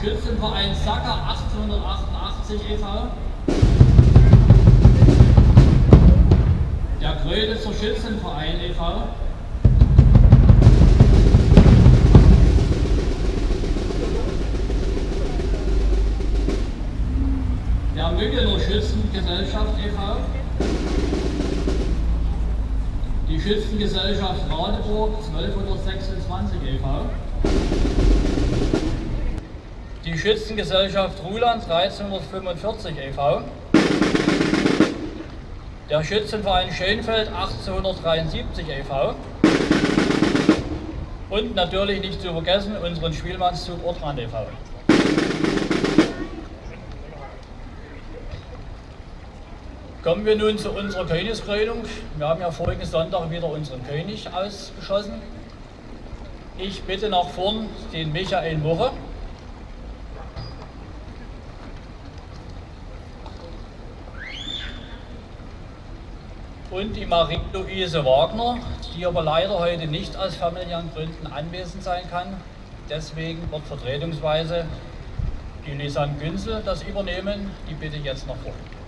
Schützenverein Sacker 1888 e.V., der Gröditzer Schützenverein e.V., der Müggener Schützengesellschaft e.V., die Schützengesellschaft Radeburg 1226 e.V., die Schützengesellschaft Ruland 1345 e.V., der Schützenverein Schönfeld 1873 e.V. und natürlich nicht zu vergessen unseren Spielmannszug Ortrand e.V. Kommen wir nun zu unserer Königskrönung. Wir haben ja vorigen Sonntag wieder unseren König ausgeschossen. Ich bitte nach vorn den Michael Murre. Und die Marie-Louise Wagner, die aber leider heute nicht aus familiären Gründen anwesend sein kann. Deswegen wird vertretungsweise die Lisanne Günzel das übernehmen. Die bitte jetzt nach vorne.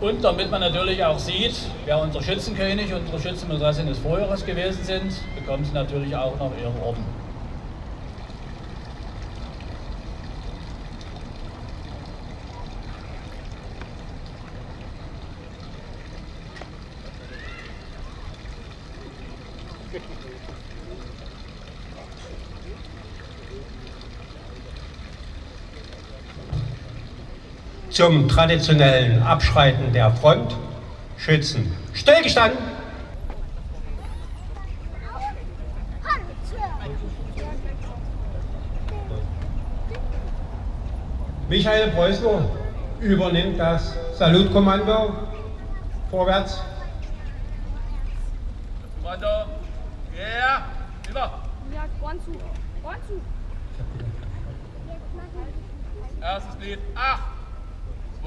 Und damit man natürlich auch sieht, wer unser Schützenkönig unsere Schützenmätressin des Vorjahres gewesen sind, bekommen sie natürlich auch noch ihre Orden. Zum traditionellen Abschreiten der Front schützen. Stillgestanden! Michael Preußner übernimmt das Salutkommando. Vorwärts. Kommando. Ja, über. Ja. One, two. Erstes Lied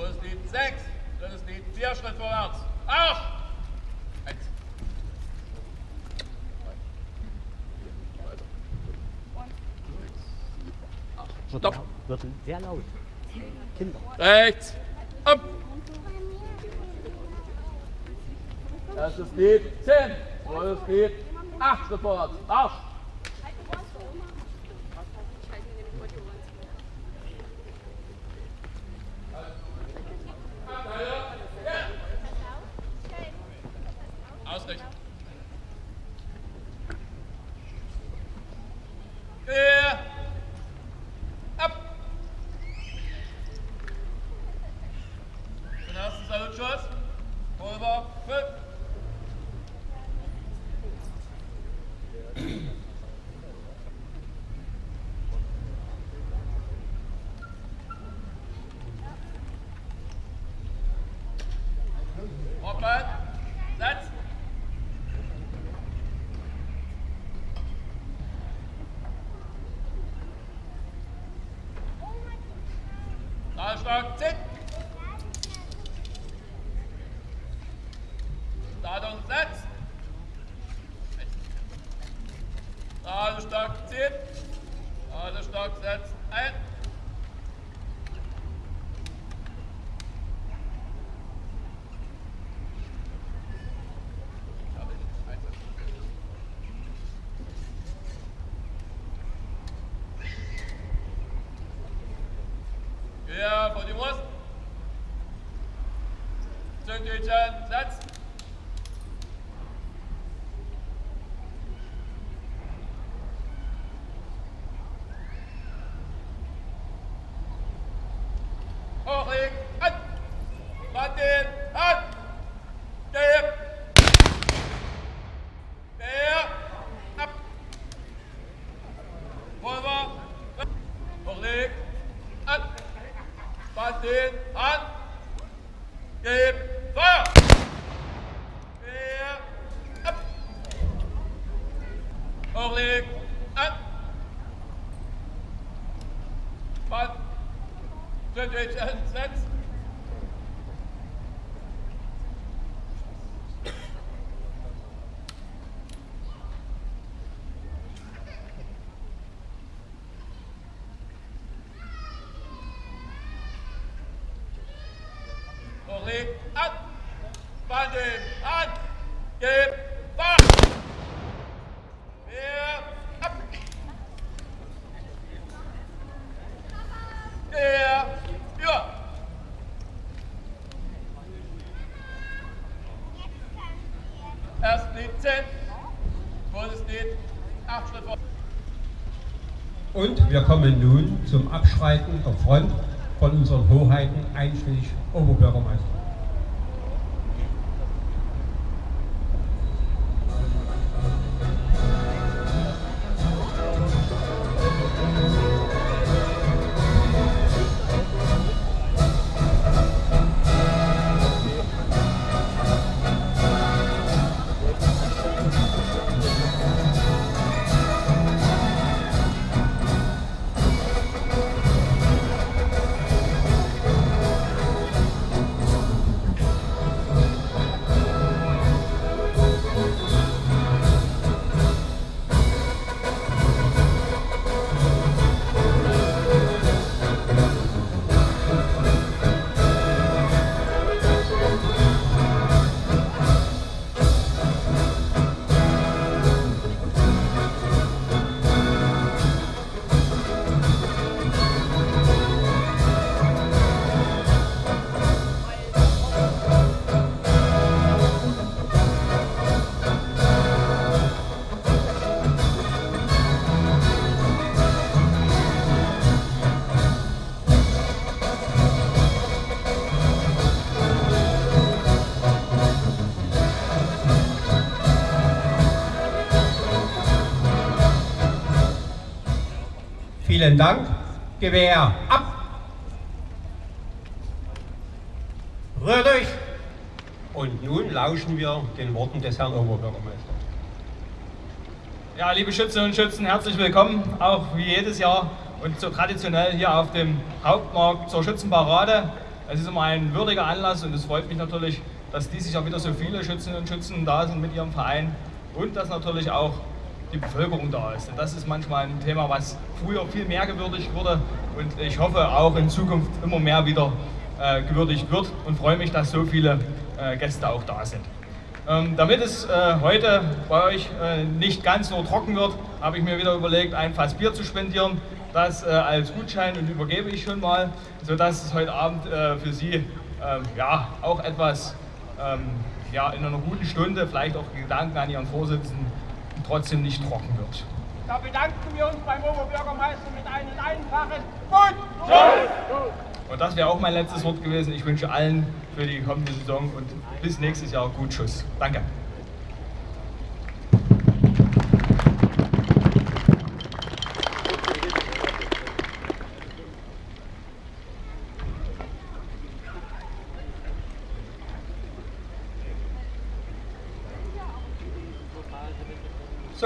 8. Zweites Lied 6. Drittes Lied 4. Schritt vorwärts. Arsch! Eins. Stopp. Wird sehr laut. Kinder. Rechts. Ab. Erstes Lied 10. Zweites Lied 8. Schritt vorwärts. Arsch! hundred. Uh, wir kommen nun zum Abschreiten der Front von unseren Hoheiten, einschließlich Oberbürgermeister. Vielen Dank. Gewehr ab. Rührt euch. Und nun lauschen wir den Worten des Herrn Oberbürgermeisters. Ja, liebe Schützinnen und Schützen, herzlich willkommen, auch wie jedes Jahr und so traditionell hier auf dem Hauptmarkt zur Schützenparade. Es ist immer ein würdiger Anlass und es freut mich natürlich, dass dieses Jahr wieder so viele Schützinnen und Schützen da sind mit ihrem Verein und dass natürlich auch die Bevölkerung da ist. Denn das ist manchmal ein Thema, was früher viel mehr gewürdigt wurde und ich hoffe auch in Zukunft immer mehr wieder äh, gewürdigt wird und freue mich, dass so viele äh, Gäste auch da sind. Ähm, damit es äh, heute bei euch äh, nicht ganz nur trocken wird, habe ich mir wieder überlegt, ein Fass Bier zu spendieren. Das äh, als Gutschein und übergebe ich schon mal, sodass es heute Abend äh, für Sie ähm, ja, auch etwas ähm, ja, in einer guten Stunde, vielleicht auch Gedanken an Ihren Vorsitzenden, trotzdem nicht trocken wird. Da bedanken wir uns beim Oberbürgermeister mit einem einfachen Gut. Und das wäre auch mein letztes Wort gewesen. Ich wünsche allen für die kommende Saison und bis nächstes Jahr gut Schuss. Danke.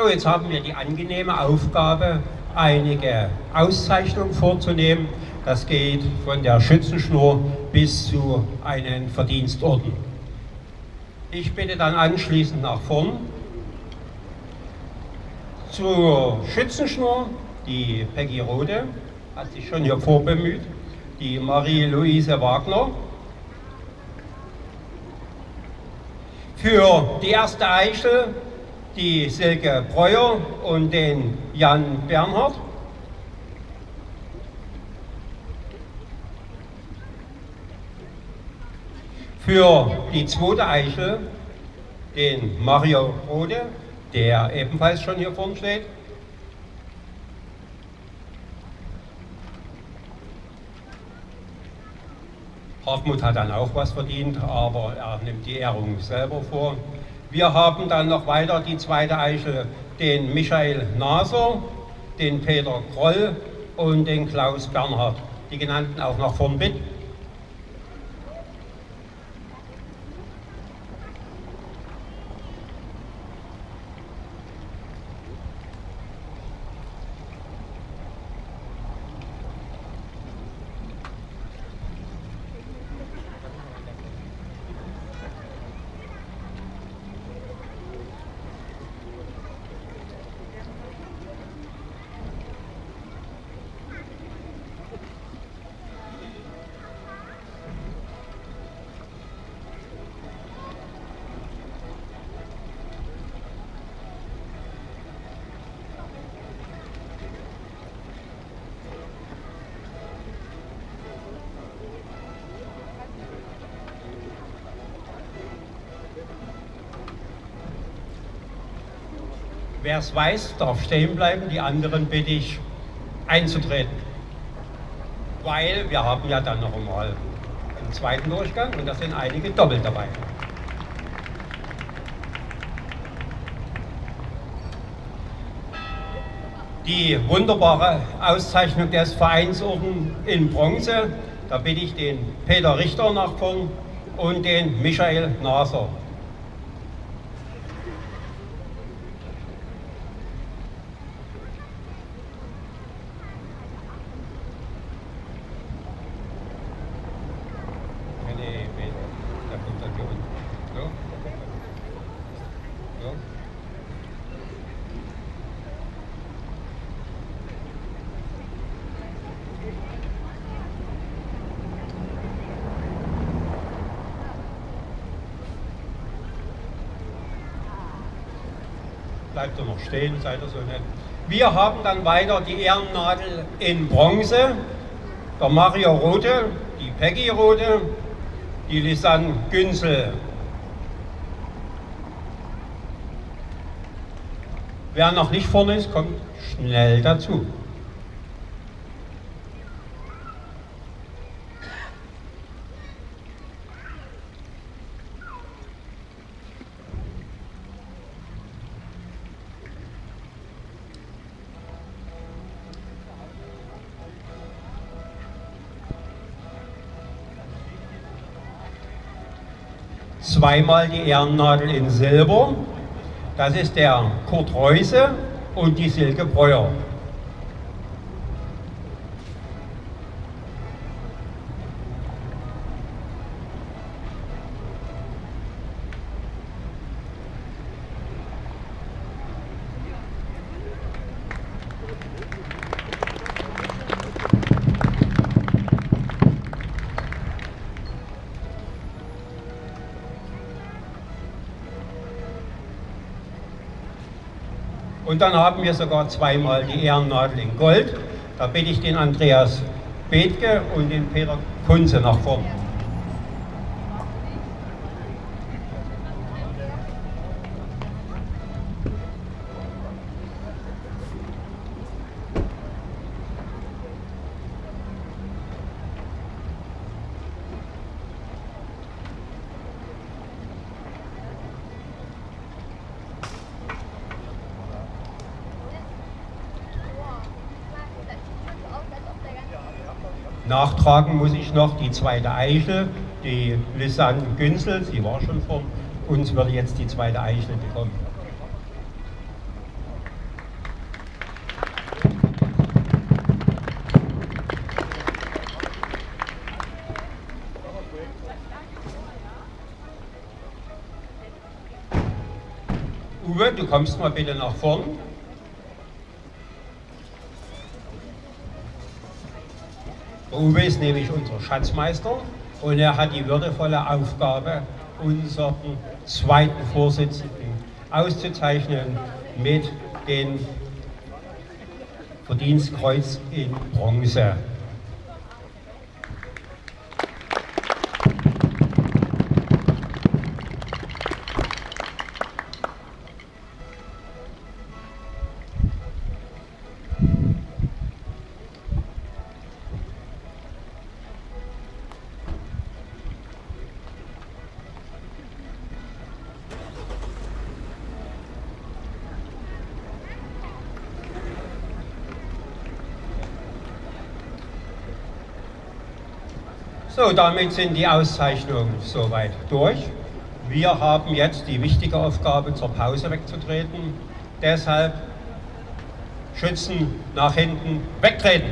Jetzt haben wir die angenehme Aufgabe, einige Auszeichnungen vorzunehmen. Das geht von der Schützenschnur bis zu einem Verdienstorden. Ich bitte dann anschließend nach vorn Zur Schützenschnur, die Peggy Rode, hat sich schon hier vorbemüht, die Marie-Louise Wagner. Für die erste Eichel die Silke Breuer und den Jan Bernhard. Für die zweite Eichel den Mario Rode, der ebenfalls schon hier vorne steht. Hartmut hat dann auch was verdient, aber er nimmt die Ehrung selber vor. Wir haben dann noch weiter die zweite Eichel, den Michael Naser, den Peter Kroll und den Klaus Bernhard. Die genannten auch noch vorn mit. Wer es weiß, darf stehen bleiben, die anderen bitte ich einzutreten. Weil wir haben ja dann noch einmal einen zweiten Durchgang und da sind einige doppelt dabei. Die wunderbare Auszeichnung des Vereinsorden in Bronze, da bitte ich den Peter Richter nach vorn und den Michael Naser. Bleibt ihr noch stehen, seid ihr so nett. Wir haben dann weiter die Ehrennadel in Bronze, der Mario Rote, die Peggy Rote, die Lisanne Günzel. Wer noch nicht vorne ist, kommt schnell dazu. Zweimal die Ehrennadel in Silber. Das ist der Kurt Reuse und die Silke Breuer. Und dann haben wir sogar zweimal die Ehrennadel in Gold. Da bitte ich den Andreas Bethke und den Peter Kunze nach vorne. Nachtragen muss ich noch die zweite Eichel, die Lisanne Günzel, sie war schon vor uns, würde jetzt die zweite Eichel bekommen. Uwe, du kommst mal bitte nach vorn. Uwe ist nämlich unser Schatzmeister und er hat die würdevolle Aufgabe, unseren zweiten Vorsitzenden auszuzeichnen mit dem Verdienstkreuz in Bronze. So, damit sind die Auszeichnungen soweit durch. Wir haben jetzt die wichtige Aufgabe, zur Pause wegzutreten. Deshalb Schützen nach hinten wegtreten.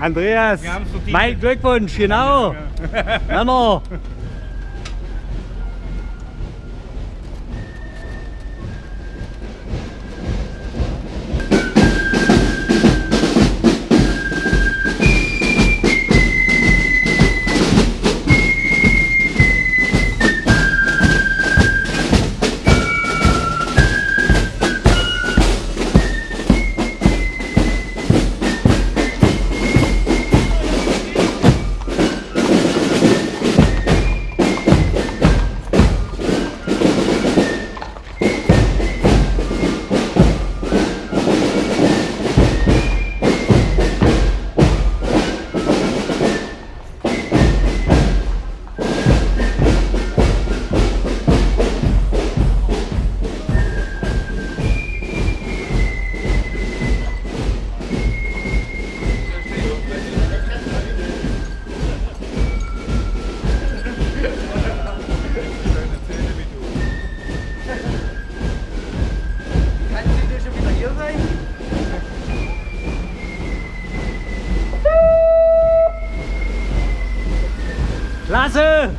Andreas, mein Glückwunsch, genau. Männer. Klasse. Wurde.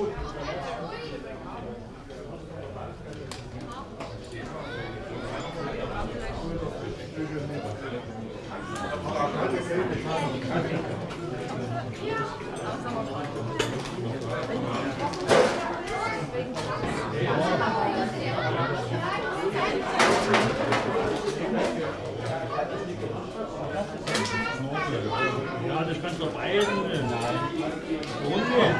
Ja, das kannst du auf Eisen. Nein. Runde.